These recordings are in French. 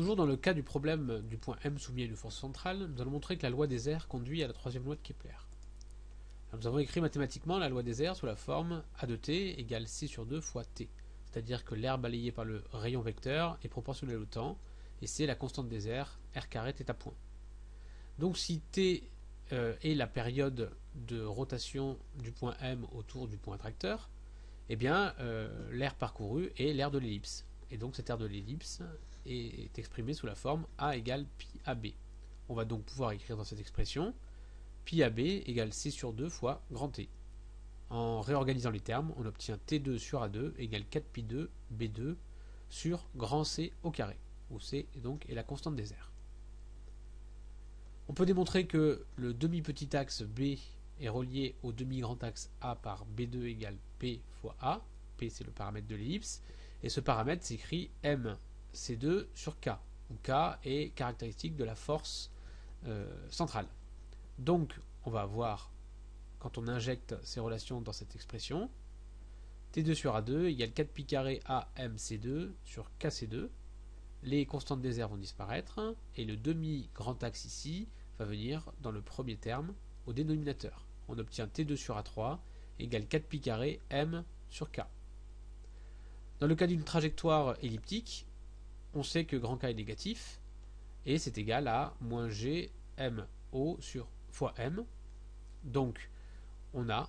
Toujours dans le cas du problème du point M soumis à une force centrale, nous allons montrer que la loi des airs conduit à la troisième loi de Kepler. nous avons écrit mathématiquement la loi des airs sous la forme A de t égale c sur 2 fois t, c'est-à-dire que l'air balayé par le rayon vecteur est proportionnel au temps, et c'est la constante des airs, r carré θ point. Donc si t euh, est la période de rotation du point M autour du point tracteur, eh bien euh, l'air parcouru est l'air de l'ellipse. Et donc cet air de l'ellipse est exprimé sous la forme A égale pi AB. On va donc pouvoir écrire dans cette expression pi AB égale C sur 2 fois grand T. En réorganisant les termes, on obtient T2 sur A2 égale 4 pi 2 B2 sur grand C au carré, où C donc est la constante des airs. On peut démontrer que le demi-petit axe B est relié au demi-grand axe A par B2 égale P fois A. P c'est le paramètre de l'ellipse. Et ce paramètre s'écrit MC2 sur K, où K est caractéristique de la force euh, centrale. Donc on va avoir, quand on injecte ces relations dans cette expression, T2 sur A2 égale 4 pi carré AMC2 sur KC2. Les constantes des airs vont disparaître, et le demi-grand axe ici va venir dans le premier terme au dénominateur. On obtient T2 sur A3 égale 4 pi carré M sur K. Dans le cas d'une trajectoire elliptique, on sait que grand K est négatif, et c'est égal à moins G M O sur fois M. Donc, on a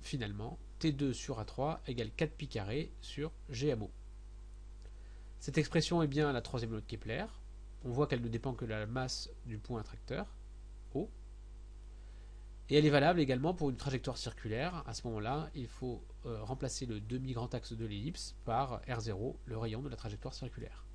finalement T2 sur A3 égale 4 pi carré sur GMO. Cette expression est bien la troisième loi de Kepler. On voit qu'elle ne dépend que de la masse du point attracteur. Et elle est valable également pour une trajectoire circulaire. À ce moment-là, il faut euh, remplacer le demi-grand axe de l'ellipse par R0, le rayon de la trajectoire circulaire.